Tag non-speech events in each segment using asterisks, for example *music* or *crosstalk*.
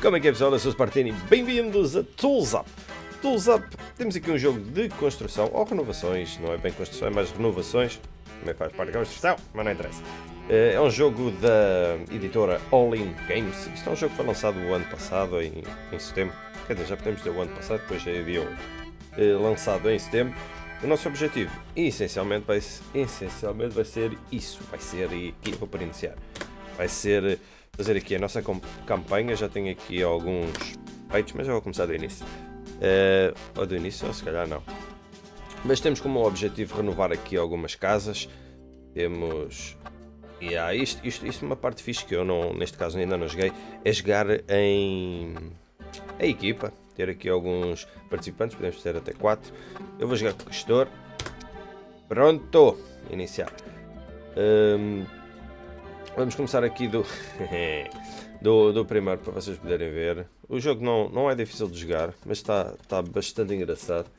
Como é que é pessoal? Eu sou o Spartini, bem-vindos a Tools Up. Tools Up, temos aqui um jogo de construção, ou renovações, não é bem construção, é mais renovações, também faz parte da construção, mas não interessa. Eh, é um jogo da editora All In Games, isto é um jogo que foi lançado o ano passado, em, em setembro, quer dizer, já podemos dizer o ano passado, depois já havia um, lançado em setembro. O nosso objetivo, essencialmente, vai, essencialmente vai ser isso, vai ser, aqui vou para iniciar, vai ser fazer aqui a nossa campanha. Já tenho aqui alguns feitos, mas já vou começar do início. Uh, ou do início, ou se calhar não. Mas temos como objetivo renovar aqui algumas casas. Temos. E yeah, isto, isto, isto é uma parte fixe que eu não, neste caso ainda não joguei, é jogar em a equipa, ter aqui alguns participantes, podemos ter até 4. Eu vou jogar com o gestor. Pronto! Iniciar. Um, Vamos começar aqui do, *laughs* do, do, primeiro para vocês poderem ver. O jogo não, não é difícil de jogar, mas está, está bastante engraçado.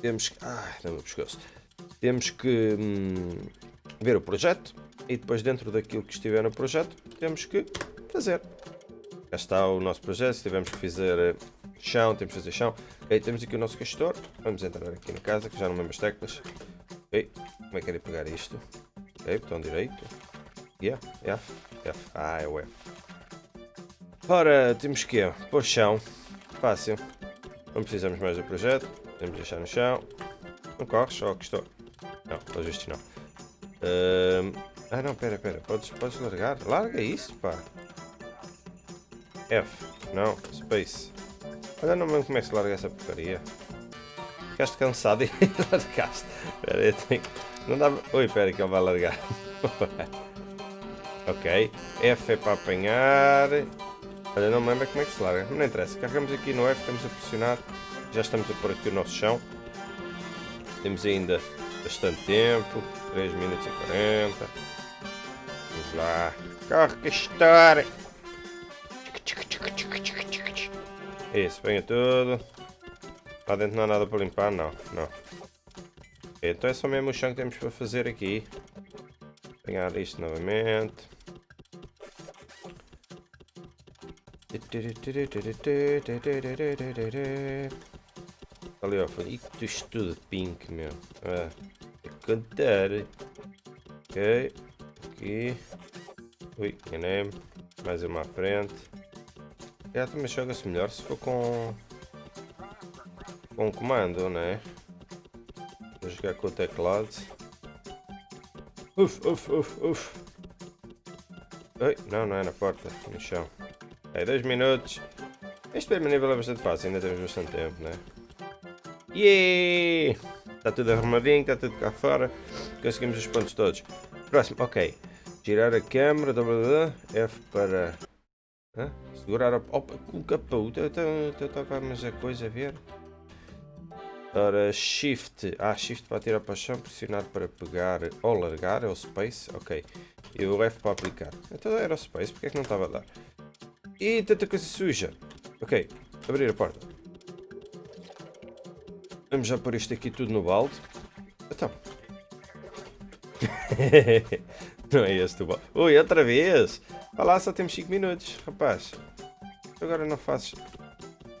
Temos que... Ah, não pescoço. Temos que hum, ver o projeto e depois dentro daquilo que estiver no projeto temos que fazer. Cá está o nosso projeto, se tivermos que fazer eh, chão, temos que fazer chão. Okay, temos aqui o nosso gestor, vamos entrar aqui na casa que já não lembro as teclas. Okay, como é que é pegar isto? Ok, botão direito. Yeah, F, F. Ah, é o F. Ora, temos que pôr chão. Fácil. Não precisamos mais do projeto. Podemos deixar no chão. Não corres, só que estou. Não, pelo visto não. Uh... Ah não, pera, pera. Podes, podes largar? Larga isso, pá. F. Não, Space. Olha, não me como é que se larga essa porcaria. Ficaste cansado e *laughs* largaste. Espera aí, tenho... Não dá... Oi, espera que ele vai largar. *laughs* Ok. F é para apanhar. Olha, não me lembro como é que se larga. Não interessa. Carregamos aqui no F, estamos a pressionar. Já estamos a pôr aqui o nosso chão. Temos ainda bastante tempo. 3 minutos e 40. Vamos lá. Corre, castor! Isso, venha tudo. Lá dentro não há nada para limpar, não. não. Então é só mesmo o chão que temos para fazer aqui. Pegar isto novamente. Ali ó, foi isto tudo pink, meu. Ah, é cantar. Ok, aqui. Ui, enganei-me. Mais uma à frente. Já também joga-se melhor se for com com comando, né? Vou jogar com o teclado. Uf, uf, uf, uf. Oi, não, não é na porta, no chão. É, dois minutos. Este primeiro nível é bastante fácil, ainda temos bastante tempo, né? Yeah! Está tudo arrumadinho, está tudo cá fora. Conseguimos os pontos todos. Próximo, ok. Girar a câmera, F para... Hã? Segurar a... Opa, com o capô. Estava mais a coisa a ver. Ora, Shift. Ah, Shift para tirar para o chão, pressionar para pegar ou largar, é o Space. Ok. E o F para aplicar. Então era o Space, porque é que não estava a dar? E tanta coisa suja. Ok, abrir a porta. Vamos já pôr isto aqui tudo no balde. Então. *laughs* não é este o balde. Ui, outra vez! Olha lá, só temos 5 minutos, rapaz. Agora não fazes...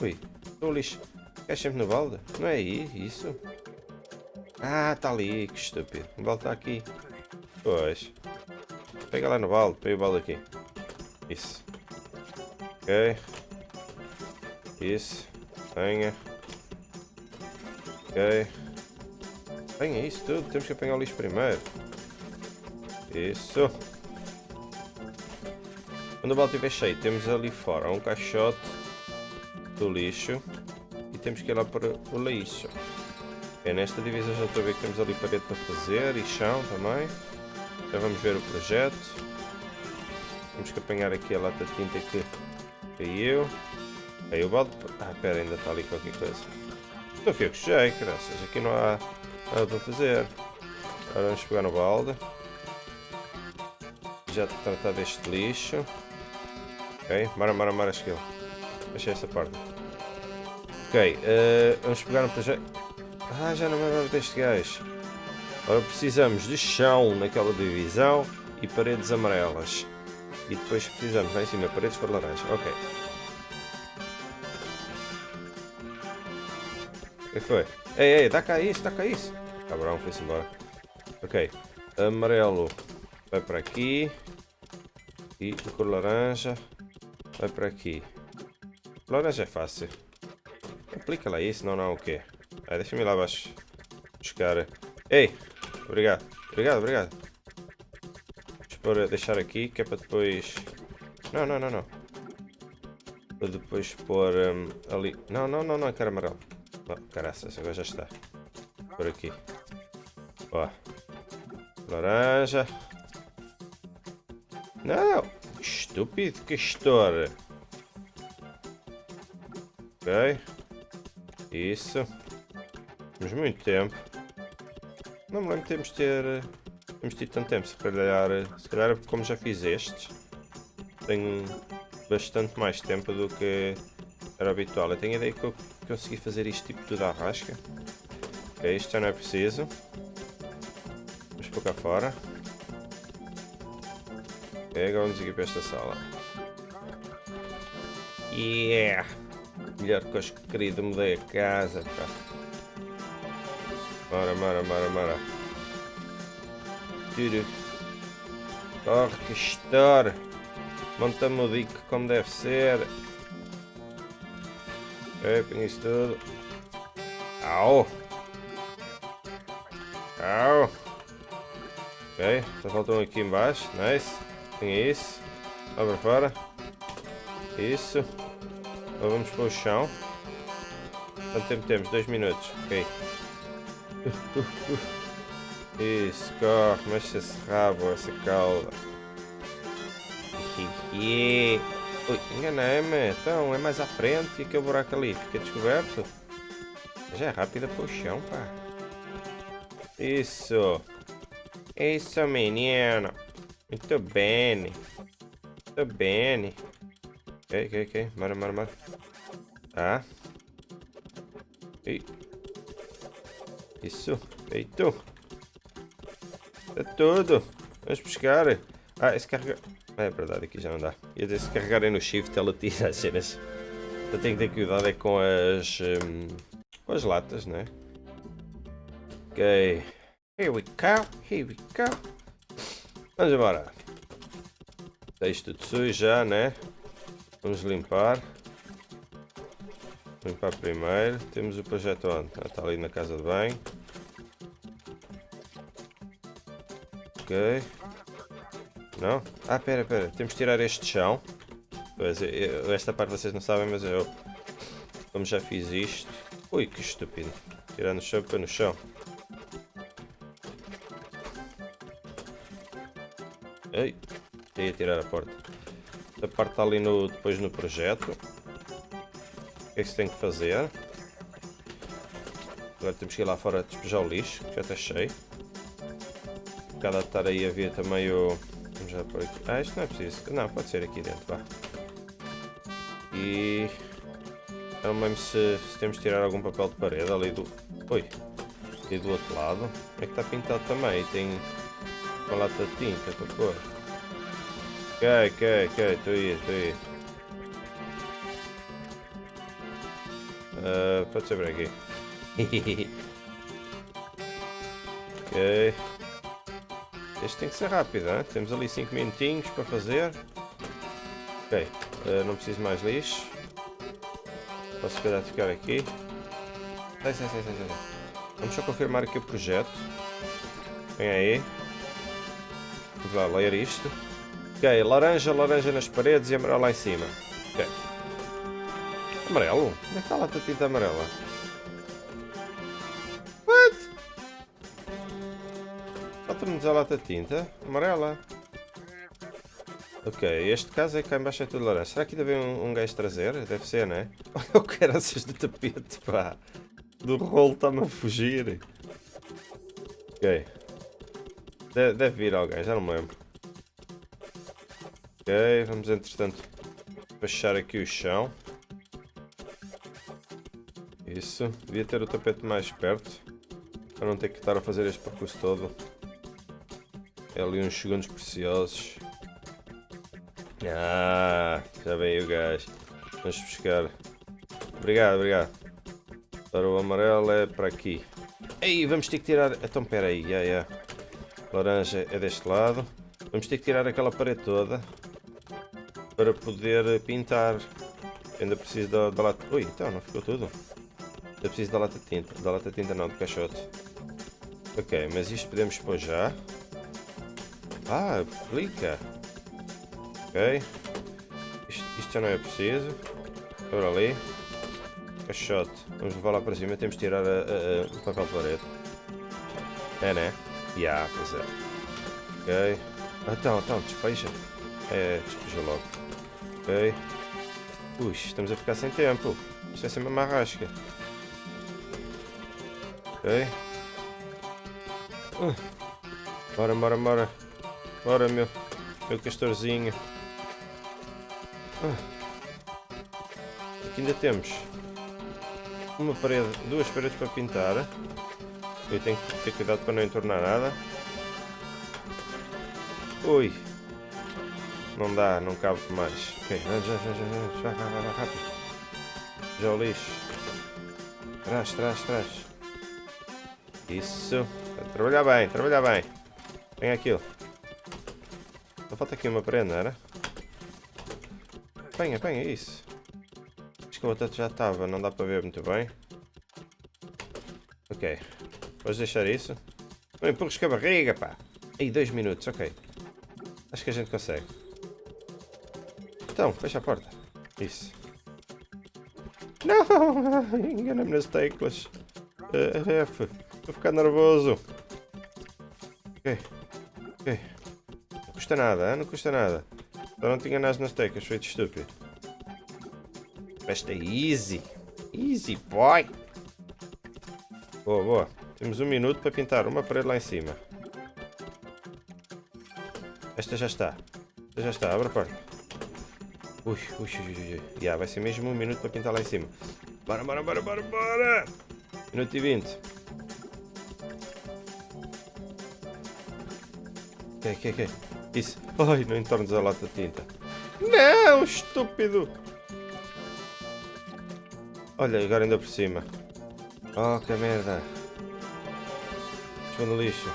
Ui, estou lixo. Queres sempre no balde? Não é aí, isso? Ah, está ali, que estúpido. O balde está aqui. Pois. Pega lá no balde, pega o balde aqui. Isso. Ok. Isso. Apanha. Ok. Apanha isso tudo. Temos que apanhar o lixo primeiro. Isso. Quando o balde estiver cheio, temos ali fora um caixote do lixo. E temos que ir lá para o lixo. É nesta divisão já estou a ver que temos ali parede para fazer e chão também. Já vamos ver o projeto. Temos que apanhar aqui a lata de tinta que Caiu. Aí o balde. Ah, pera, ainda está ali qualquer coisa. Não fui eu que graças. Aqui não há nada para fazer. Agora vamos pegar no balde. Já tratar deste lixo. Ok, mara, mara, mara, skill. Achei essa parte. Ok, uh, vamos pegar no projeto. Ah, já não me lembro deste gajo. Agora precisamos de chão naquela divisão e paredes amarelas. E depois precisamos lá em cima, paredes cor laranja. Ok. O que é foi? Ei, ei, dá cá isso, dá cá isso. Tá Cabrão, foi-se embora. Ok. Amarelo vai para aqui. E cor laranja vai para aqui. Laranja é fácil. Aplica lá isso, não, não, o quê? Ah, deixa-me lá abaixo buscar. Ei! Obrigado, obrigado, obrigado. Vou deixar aqui, que é para depois... Não, não, não, não. Para depois pôr um, ali... Não, não, não, não, quero amarelo. Oh, caraças, agora já está. Por aqui. Ó. Laranja. Não! Estúpido castor. Ok. Isso. Temos muito tempo. Não me lembro de termos ter... Temos tido tanto tempo, se calhar, se calhar como já fiz estes, tenho bastante mais tempo do que era habitual. Eu tenho a ideia que eu consegui fazer isto tipo tudo à rasca. Ok, isto já não é preciso. Vamos por cá fora. Ok, agora vamos aqui para esta sala. Yeah! Melhor que os querido mudei a casa. Mara, mara, mara, mara. Que estoura. Monta-me o dique como deve ser. Ok, põe isso tudo. Au! Au! Ok, só faltam aqui embaixo. Nice. Tem isso. Lá para fora. Isso. Agora vamos para o chão. Quanto tempo temos? Dois minutos. Ok. *laughs* Isso, corre, mexe esse rabo, essa cauda. *laughs* Ui, enganei-me. Então, é mais à frente e aquele buraco ali fica descoberto. Já é rápida para o chão, pá. Isso. Isso, menino. Muito bem. Muito bem. Ok, ok, ok. Mara, mara, mara. Tá. Isso. Feito. É tudo. Vamos pescar. Ah, esse carregar... É verdade, aqui já não dá. Ia dizer, se carregarem no shift, ela tira as cenas. Eu tenho que ter cuidado é com as... Um, com as latas, né? Ok. Here we go. Here we go. Vamos embora. Isto tudo sujo já, né? Vamos limpar. Limpar primeiro. Temos o projeto onde? Ah, está ali na casa de banho. Ok. Não? Ah, pera, pera. Temos de tirar este chão. Pois, eu, esta parte vocês não sabem, mas eu... Como já fiz isto... Ui, que estúpido. Tirar no chão, põe no chão. Ei, ia tirar a porta. Esta parte está ali no, depois no projeto. O que é que se tem que fazer? Agora temos que ir lá fora despejar o lixo, que já está cheio bocado a estar aí a ver também o... Vamos já por aqui. Ah, isto não é preciso. Não, pode ser aqui dentro, vá. E... Não me lembro se, se, temos de tirar algum papel de parede ali do... Oi! E do outro lado. É que está pintado também. Tem uma lata de tinta para pôr. Ok, ok, ok. Estou aí, estou aí. Uh, pode ser por aqui. *laughs* ok. Este tem que ser rápido, hein? temos ali 5 minutinhos para fazer. Ok, uh, não preciso mais lixo. Posso esperar ficar aqui. Sai, sai, sai, sai, sai. Vamos só confirmar aqui o projeto. Vem aí. Vamos lá ler isto. Ok, laranja, laranja nas paredes e amarelo lá em cima. Ok. Amarelo? Onde é que está lá a tinta amarela? Falta-me a lata de tinta amarela. Ok, este caso é que cá embaixo é tudo laranja. Será que ainda vem um, um gajo trazer? Deve ser, né? *laughs* Olha o caraças do tapete, pá. Do rolo está-me a fugir. Ok. De deve vir alguém, já não me lembro. Ok, vamos entretanto baixar aqui o chão. Isso. Devia ter o tapete mais perto. Para não ter que estar a fazer este percurso todo. É ali uns segundos preciosos. Ah, já veio o gajo. Vamos buscar. Obrigado, obrigado. Para o amarelo é para aqui. Ei, vamos ter que tirar... Então, espera aí. Yeah, yeah. Laranja é deste lado. Vamos ter que tirar aquela parede toda. Para poder pintar. Ainda preciso da, da lata... Ui, então, não ficou tudo. Ainda preciso da lata de tinta. Da lata de tinta não, do caixote. Ok, mas isto podemos pôr já. Ah, aplica. Ok. Isto, isto já não é preciso. Por ali. Caixote. Vamos levar lá para cima. Temos de tirar a, a, a, o papel de parede. É, né? Ya, yeah, pois é. Ok. Então, então, despeja. É, despeja logo. Ok. Ui, estamos a ficar sem tempo. Isto é sempre uma rasca. Ok. Uh. Bora, bora, bora. Bora, meu. Meu castorzinho. Uh. Aqui ainda temos uma parede, duas paredes para pintar. Eu tenho que ter cuidado para não entornar nada. Ui. Não dá, não cabe mais. Ok, já, já, já, já, já, já, já, rápido. Já o lixo. Trás, trás, trás. Isso. Trabalhar bem, trabalhar bem. Vem aquilo. Falta aqui uma prenda, era? Apanha, apanha, isso. Acho que a outra já estava, não dá para ver muito bem. Ok. Vamos deixar isso. Não empurres com a barriga, pá. Aí, dois minutos, ok. Acho que a gente consegue. Então, fecha a porta. Isso. Não! *laughs* Engana-me nas teclas. Uh, F. Estou a ficar nervoso. Ok. Ok. Custa nada, hein? não custa nada. Só não te enganaste nas teclas, feito estúpido. Esta é easy. Easy, boy. Boa, boa. Temos um minuto para pintar uma parede lá em cima. Esta já está. Esta já está, abre a porta. Ui, ui, ui, ui. Yeah, vai ser mesmo um minuto para pintar lá em cima. Bora, bora, bora, bora, bora! Minuto e vinte. Ok, ok, ok. Isso. Ai, não entornes a lata de tinta. Não, estúpido! Olha, agora ainda por cima. Oh, que merda. Estou no lixo.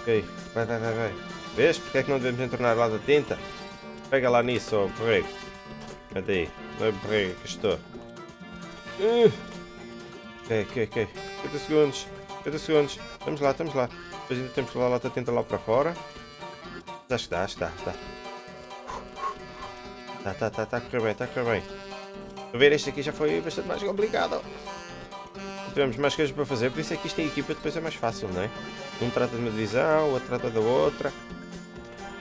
Ok, vai, vai, vai, vai. Vês? Porque é que não devemos entornar lá da tinta? Pega lá nisso, ó, borrego. Cadê aí? Não é borrego que estou. Uh. Ok, ok, ok. 50 segundos. 50 segundos. Estamos lá, estamos lá. Depois ainda temos que levar a lata tinta lá para fora. Acho que dá, acho que dá. Tá, tá, tá, tá a correr bem, está a bem. Ver, este aqui já foi bastante mais complicado. Tivemos mais coisas para fazer, por isso é que isto em equipa depois é mais fácil, não é? Um trata de uma divisão, o outro trata da outra.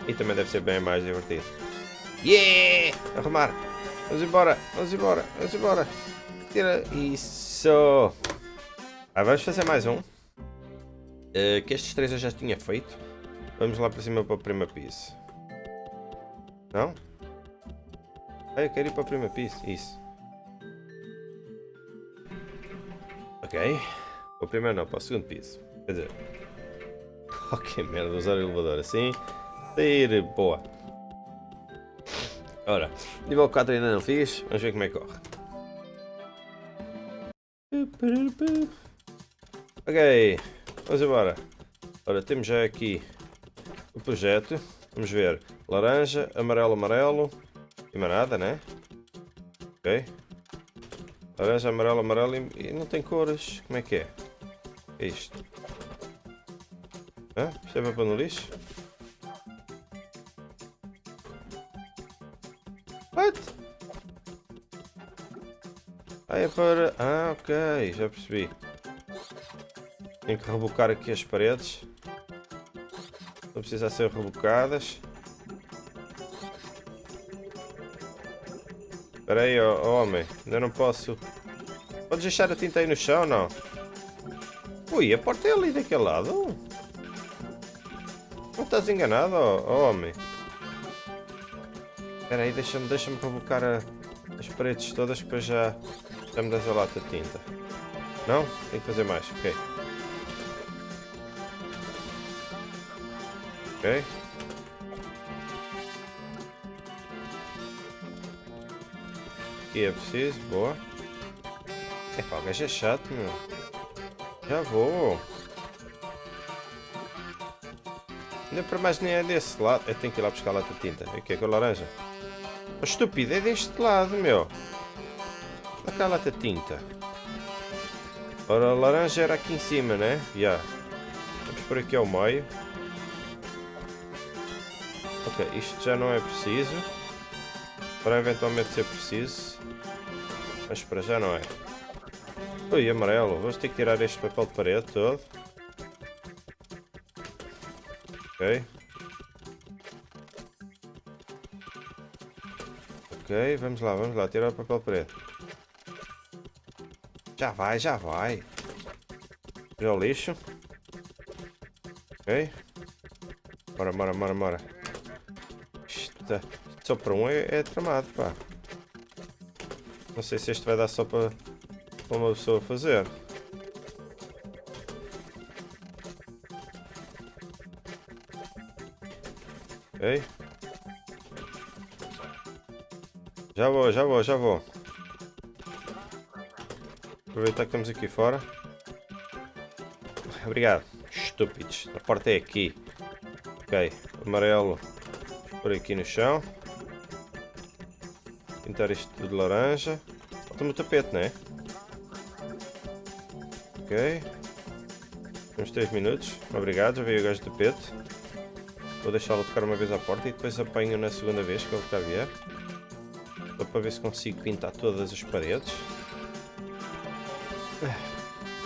E também deve ser bem mais divertido. Yeah! Arrumar! Vamos embora, vamos embora, vamos embora. Tira isso. Ah, vamos fazer mais um. Uh, que estes três eu já tinha feito. Vamos lá para cima para o primeiro piso. Não? Ah, eu quero ir para o primeiro piso. Isso. Ok. O primeiro não, para o segundo piso. Quer dizer... *laughs* Ok, merda, usar o elevador assim. Sair, boa. Ora, nível 4 ainda não fiz. Vamos ver como é que corre. Ok, vamos embora. Ora, temos já aqui o projeto. Vamos ver. Laranja, amarelo, amarelo. E mais nada, né? Ok. Laranja, amarelo, amarelo e não tem cores. Como é que é? é isto? Hã? Isto é para no lixo? What? Ah, é para... Ah, ok. Já percebi. Tenho que rebocar aqui as paredes. Não precisa ser rebocadas. Espera aí, oh, homem. Ainda não posso... Podes deixar a tinta aí no chão, não? Ui, a porta é ali daquele lado. Não estás enganado, oh, homem? Espera aí, deixa-me deixa, -me, a, as paredes todas para já, já me das a lata de tinta. Não? Tem que fazer mais, ok. Ok. Aqui é preciso, boa. Epá, o gajo é chato, meu. Já vou. Ainda para mais nem é desse lado. Eu tenho que ir lá buscar a lata de tinta. O que é com a laranja? Oh, estúpido, é deste lado, meu. Olha cá a lata tinta. Ora, a laranja era aqui em cima, né? Já. Yeah. Vamos por aqui ao meio. Ok, isto já não é preciso. Para eventualmente ser preciso. Mas para já não é. Ui, amarelo. Vamos ter que tirar este papel de parede todo. Ok. Ok, vamos lá, vamos lá, tirar o papel preto. Já vai, já vai. Já o lixo. Ok. Bora, bora, bora, bora. Só para um é, é tramado, pá. Não sei se este vai dar só para, uma pessoa fazer. Ok. Já vou, já vou, já vou. Aproveitar que estamos aqui fora. Obrigado. Estúpidos. A porta é aqui. Ok. Amarelo. Por aqui no chão. Pintar isto tudo de laranja. Falta-me o tapete, não é? Ok. Temos 3 minutos. Obrigado, já veio o gajo do tapete. Vou deixá-lo tocar uma vez à porta e depois apanho na segunda vez que ele cá vier. Só para ver se consigo pintar todas as paredes.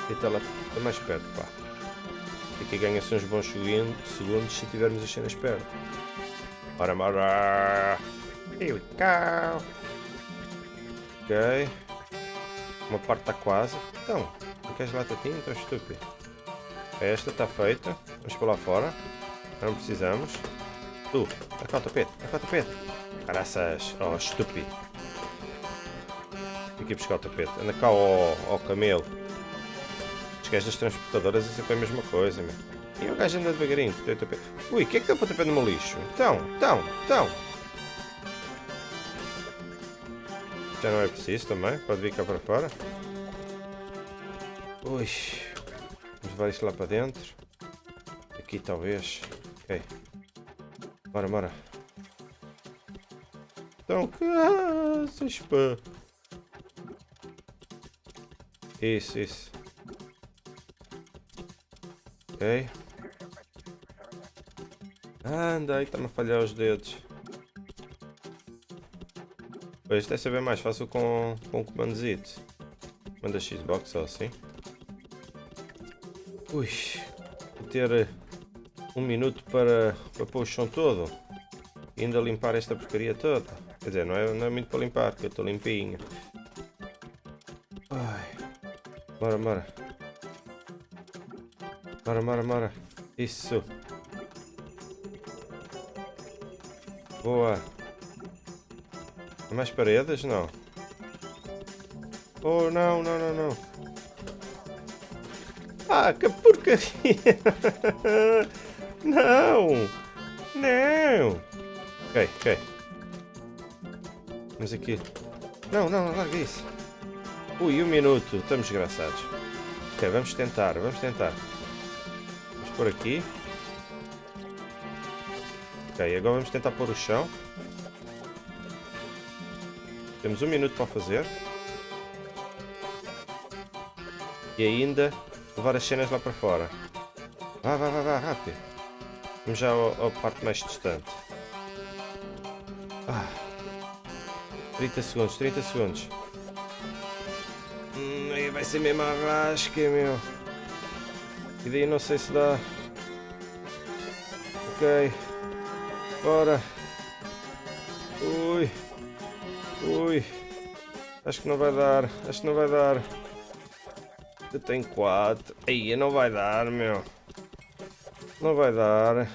E está lá está mais perto, pá. Aqui ganha-se uns bons segundos se tivermos as cenas perto. Bora! Here we go! Ok. Uma parte está quase. Então, não queres lá tinta? Estou estúpido. Esta está feita. Vamos para lá fora. Não precisamos. Tu, dá cá o tapete, dá cá o tapete. Caraças, oh estúpido. Tem que ir buscar o tapete. Anda cá, oh, oh, camelo. Os gajos das transportadoras é a mesma coisa, meu. E o gajo anda devagarinho, tapete. Ui, o que é que deu para tapete no meu lixo? Então, então, então. Já não é preciso também, pode vir cá para fora. Ui, vamos levar isto lá para dentro. Aqui talvez. Ok. Bora, bora. Então, caças, pá. Isso, isso. Ok. Anda, aí está-me a falhar os dedos. Pois deve ser bem mais fácil com, com comandozito. Manda Xbox ou assim. Ui, ter um minuto para, para pôr o chão todo e ainda limpar esta porcaria toda. Quer dizer, não é, não é muito para limpar, porque eu estou limpinho. Ai. Bora, bora. Bora, bora, bora. Isso. Boa. Mais paredes? Não. Oh, não, não, não, não. Ah, que porcaria! *laughs* Não! Não! Ok, ok. Vamos aqui. Não, não, larga isso. Ui, um minuto. Estamos desgraçados. Ok, vamos tentar, vamos tentar. Vamos por aqui. Ok, agora vamos tentar pôr o chão. Temos um minuto para fazer. E ainda levar as cenas lá para fora. Vá, vá, vá, vá, rápido. Vamos já à parte mais distante. Ah. 30 segundos, 30 segundos. Hum, aí vai ser mesmo a rasca, meu. E daí não sei se dá. Ok. Bora. Ui. Ui. Acho que não vai dar. Acho que não vai dar. Eu tenho 4. Aí, não vai dar, meu. Não vai dar.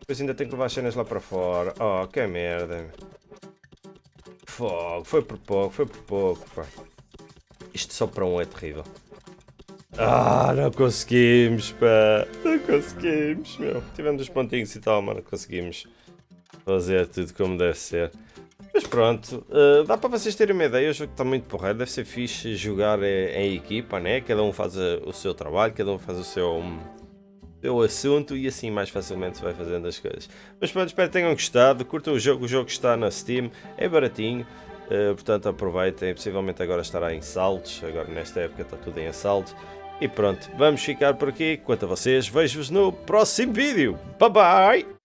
Depois ainda tenho que levar as cenas lá para fora. Oh, que merda. Fogo, foi por pouco, foi por pouco, pá. Isto só para um é terrível. Ah, não conseguimos, pá. Não conseguimos, meu. Tivemos os pontinhos e tal, mas não conseguimos fazer tudo como deve ser. Mas pronto, uh, dá para vocês terem uma ideia, o jogo está muito porreiro, deve ser fixe jogar eh, em equipa, né? Cada um faz a, o seu trabalho, cada um faz o seu, um, seu assunto e assim mais facilmente se vai fazendo as coisas. Mas pronto, espero que tenham gostado, curtam o jogo, o jogo está na Steam, é baratinho, uh, portanto aproveitem, possivelmente agora estará em saltos, agora nesta época está tudo em assaltos. E pronto, vamos ficar por aqui. Quanto a vocês, vejo-vos no próximo vídeo. Bye bye!